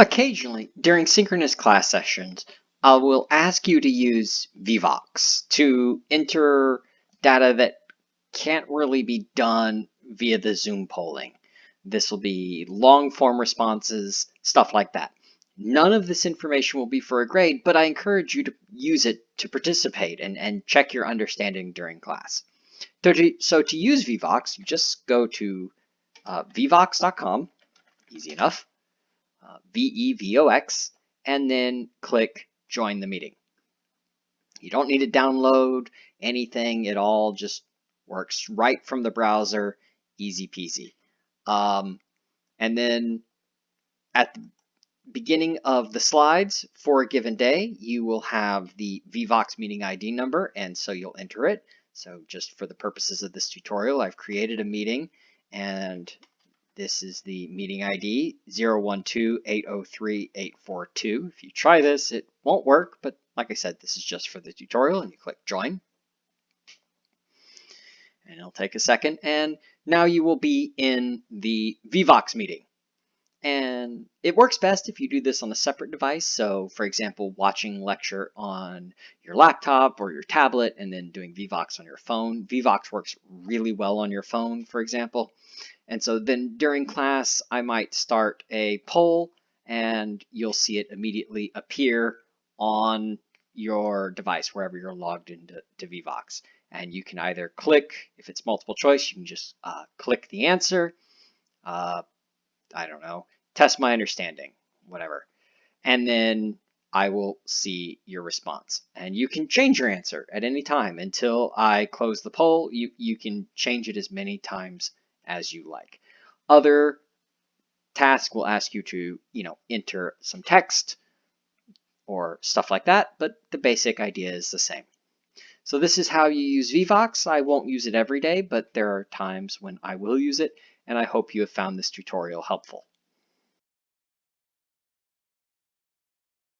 Occasionally, during synchronous class sessions, I will ask you to use Vevox to enter data that can't really be done via the Zoom polling. This will be long form responses, stuff like that. None of this information will be for a grade, but I encourage you to use it to participate and, and check your understanding during class. So to, so to use Vevox, you just go to uh, vevox.com, easy enough, uh, V-E-V-O-X, and then click join the meeting. You don't need to download anything. It all just works right from the browser, easy peasy. Um, and then at the beginning of the slides for a given day, you will have the Vevox meeting ID number, and so you'll enter it. So just for the purposes of this tutorial, I've created a meeting and this is the meeting ID 012-803-842. If you try this, it won't work, but like I said, this is just for the tutorial and you click join. And it'll take a second and now you will be in the Vevox meeting. And it works best if you do this on a separate device. So for example, watching lecture on your laptop or your tablet and then doing Vevox on your phone. Vevox works really well on your phone, for example. And so then during class, I might start a poll and you'll see it immediately appear on your device, wherever you're logged into to Vevox. And you can either click, if it's multiple choice, you can just uh, click the answer. Uh, I don't know, test my understanding, whatever. And then I will see your response. And you can change your answer at any time until I close the poll. You, you can change it as many times as you like. Other tasks will ask you to, you know, enter some text or stuff like that, but the basic idea is the same. So this is how you use Vevox. I won't use it every day, but there are times when I will use it, and I hope you have found this tutorial helpful.